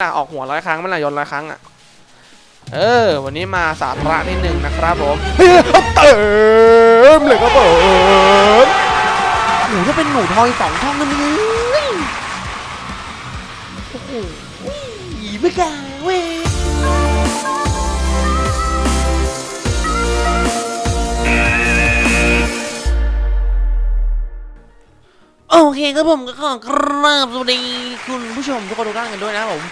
ออกหัวร้อยครั้งมันละยนต์ร้อยครั้งอะ เออ วันนี้มาสาระนิดหนึ่งนะครับผมเฮ้ยเติมเลยครับผมหนูจะเป็นหนูทอยสองช่องนั่นเองโอ้โหไม่กล้าเว้ยโอเคครับผมก็ขอกราบสวัสดีคุณผู้ชมทุกคนทุกท่านกันด้วยนะครับผม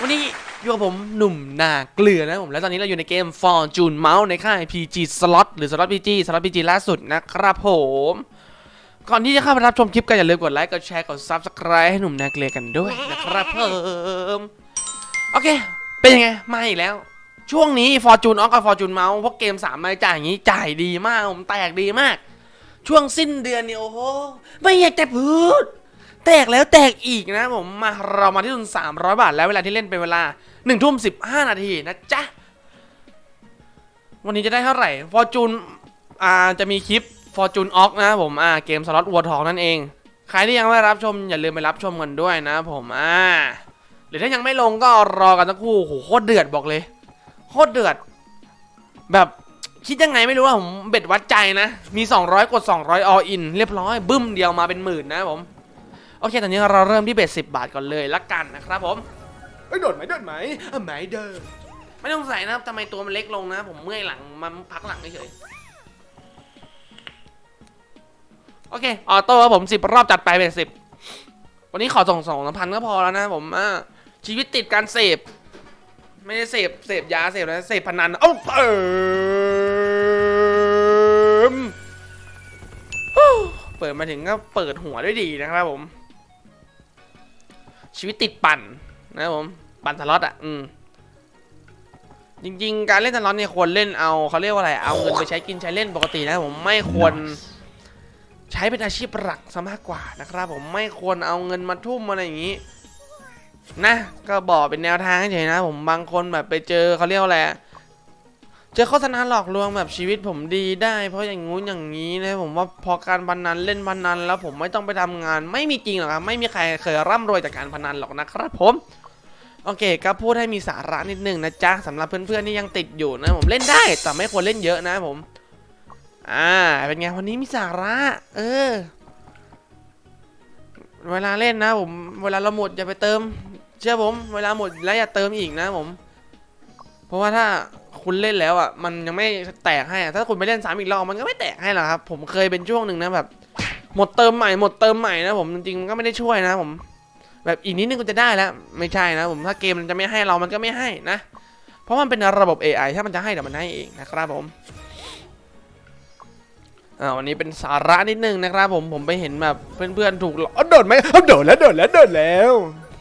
วันนี้อยู่กับผมหนุ่มนาเกลือนะผม แล้วตอนนี้เราอยู่ในเกม Fortune Mouse ในค่าย PG Slot หรือ Slot PG Slot PG ล่าสุดนะครับผม ก่อนที่จะเข้าไปรับชมคลิปกันอย่าลืมกดไลค์ กดแชร์ กด Subscribe ให้หนุ่มนาเกลือกันด้วยนะครับผมโอเค เป็นยังไง มาอีกแล้ว ช่วงนี้ Fortune o อ k กับ Fortune Mouse พวกเกม3รายจ่ายอย่างนี้จ่ายดีมากผมแตกดีมาก ช่วงสิ้นเดือนเนี่ยโอ้โหไม่อยากจะพูด แตกแล้วแตกอีกนะผมมาเรามาที่ทุน300 บาทแล้วเวลาที่เล่นเป็นเวลา1ทุ่ม15 นาทีนะจ๊ะ วันนี้จะได้เท่าไหร่ Fortune อ่าจะมีคลิป Fortune o อ k นะผมอ่าเกมสล็อตวัวทองนั่นเอง ใครที่ยังไม่รับชมอย่าลืมไปรับชมกันด้วยนะผมอ่าหรือถ้ายังไม่ลงก็รอกันสักครู่โอ้โหโคตรเดือดบอกเลยโคตรเดือด แบบคิดยังไงไม่รู้ว่าผมเบ็ดวัดใจนะ มี 200 กด 200 all in เรียบร้อย บึ้มเดียวมาเป็นหมื่นนะผม โอเคตอนนี้เราเริ่มที่เบ็ด10บาทก่อนเลยละกันนะครับผมเอ้ยโดดไหมโดดไหมเออไหมเดินไม่ต้องใส่นะครับทำไมตัวมันเล็กลงนะ ผมเมื่อยหลังมันพักหลังเฉยๆโอเคออโต้ครับผมสิบรอบจัดไปเป็นสิบวันนี้ขอส่งสองพันก็พอแล้วนะผมอ่าชีวิตติดการเสพไม่ได้เสพเสพยาเสพนะเสพพนันเอ้าเติมฮู้เปิดมาถึงก็เปิดหัวด้วยดีนะครับผม ชีวิตติดปั่นนะครับผมปั่นสล็อตอะอืมจริง ๆ การเล่นสล็อตเนี่ยควรเล่นเอาเขาเรียกว่าอะไรเอาเงินไปใช้กินใช้เล่นปกตินะผมไม่ควรใช้เป็นอาชีพหลักซะมากกว่านะครับ ผมไม่ควรเอาเงินมาทุ่มอะไรอย่างนี้ นะ ก็บอกเป็นแนวทางเฉยๆนะ ผมบางคนแบบไปเจอเขาเรียกว่าอะไร เจอโฆษณาหลอกลวงแบบชีวิตผมดีได้ เพราะอย่างงู้นอย่างนี้นะผมว่าพอการพนันเล่นพนันแล้วผมไม่ต้องไปทำงาน ไม่มีจริงหรอกครับไม่มีใครเคยร่ำรวยจากการพนันหรอกนะครับผมโอเคก็พูดให้มีสาระนิดนึงนะจ๊ะสำหรับเพื่อนๆที่ยังติดอยู่นะ ผมเล่นได้แต่ไม่ควรเล่นเยอะนะผม อ่าเป็นไงวันนี้มีสาระ เออ เวลาเล่นนะ ผม เวลาเราหมดอย่าไปเติม เชื่อผม เวลาหมดแล้วอย่าเติมอีกนะผม เพราะว่าถ้า คุณเล่นแล้วอะมันยังไม่แตกให้อะถ้าคุณไปเล่นซ้ำอีกรอบมันก็ไม่แตกให้หรอกครับ ผมเคยเป็นช่วงหนึ่งนะแบบ หมดเติมใหม่หมดเติมใหม่นะผมจริงๆมันก็ไม่ได้ช่วยนะผม แบบอีกนิดนึงคุณจะได้แล้ว ไม่ใช่นะผมถ้าเกมมันจะไม่ให้เรามันก็ไม่ให้นะ เพราะมันเป็นระบบ AI ถ้ามันจะให้เดี๋ยวมันให้เองนะครับผมอ่าวันนี้เป็นสาระนิดนึงนะครับผมผมไปเห็นแบบเพื่อนๆถูกหลอกอ้าวโดดไหมอ้าวโดดแล้วโดดแล้วโดดแล้ว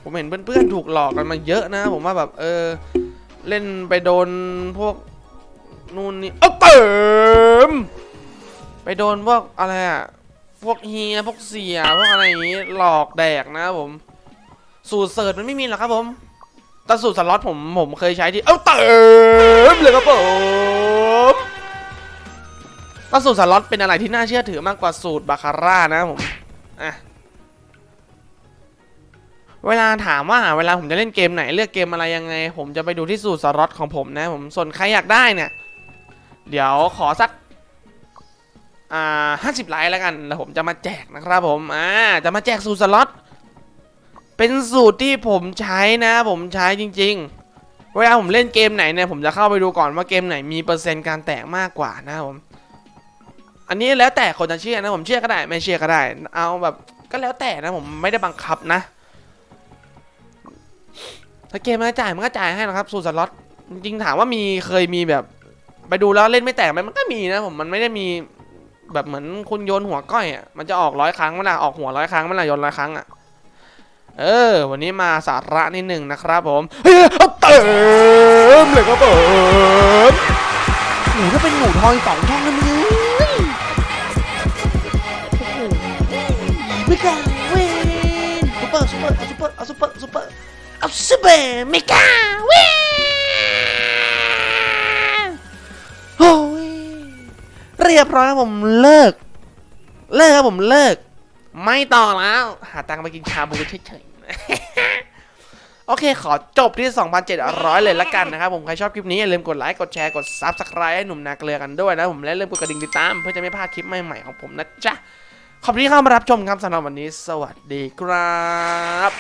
ผมเห็นเพื่อนๆถูกหลอกกันมาเยอะนะ ผมว่าแบบเออ เล่นไปโดนพวกนู่นนี่เอาเติม ไปโดนพวกอะไรอะพวกเฮียพวกเสียพวกอะไรอย่างงี้หลอกแดกนะผม สูตรเสิร์ชมันไม่มีหรอกครับผมแต่สูตรสล็อตผมผมเคยใช้ที่เอาเติมเลยครับผมแต่สูตรสล็อตเป็นอะไรที่น่าเชื่อถือมากกว่าสูตรบาคาร่านะผมอะ เวลาถามว่าเวลาผมจะเล่นเกมไหนเลือกเกมอะไรยังไง ผมจะไปดูที่สูตรสล็อตของผมนะ ผมส่วนใครอยากได้เนี่ย เดี๋ยวขอสักอ่าห้าสิบไลค์แล้วกันแล้วผมจะมาแจกนะครับผมอ่าจะมาแจกสูตรสล็อตเป็นสูตรที่ผมใช้นะ ผมใช้จริง ๆ เวลาผมเล่นเกมไหนเนี่ยผมจะเข้าไปดูก่อนว่าเกมไหนมีเปอร์เซ็นต์การแตกมากกว่านะผมอันนี้แล้วแต่คนจะเชื่อนะผมเชื่อก็ได้ไม่เชื่อก็ได้ เอาแบบก็แล้วแต่นะผมไม่ได้บังคับนะ ถ้าเกมมันจ่ายมันก็จ่ายให้นะครับ สูตรสล็อตจริงถามว่ามีเคยมีแบบ ไปดูแล้วเล่นไม่แตกไหมมันก็มีนะผมมันไม่ได้มีแบบเหมือนคุณโยนหัวก้อยอะมันจะออกร้อยครั้งเวลาออกหัวร้อยครั้งเวลาโยนร้อยครั้งอะเออ วันนี้มาสาระนิดหนึ่งนะครับผมเฮ้ยเติมเลยครับผมหนูจะเป็นหนูทอยสองช่องนั่นเองไม่กล้าเว้ยซุปเปอร์ซุปเปอร์ซุปเปอร์ซุปเปอร์ ซุปเปอร์เอาซุปเปไม่กล้าเว้ยโอ้ยเรียบร้อยครับผมเลิก เลิกครับผมเลิก ไม่ต่อแล้ว หาตังค์ไปกินชาบูเฉยๆ โอเค ขอจบที่ 2,700 เลยละกันนะครับผม ใครชอบคลิปนี้ อย่าลืมกดไลค์ กดแชร์ กด Subscribe ให้หนุ่มนาเกลือกันด้วยนะผม และอย่าลืมกดกระดิ่งติดตาม เพื่อจะไม่พลาดคลิปใหม่ๆของผมนะจ๊ะ ขอบคุณที่เข้ามารับชมครับสำหรับวันนี้ สวัสดีครับ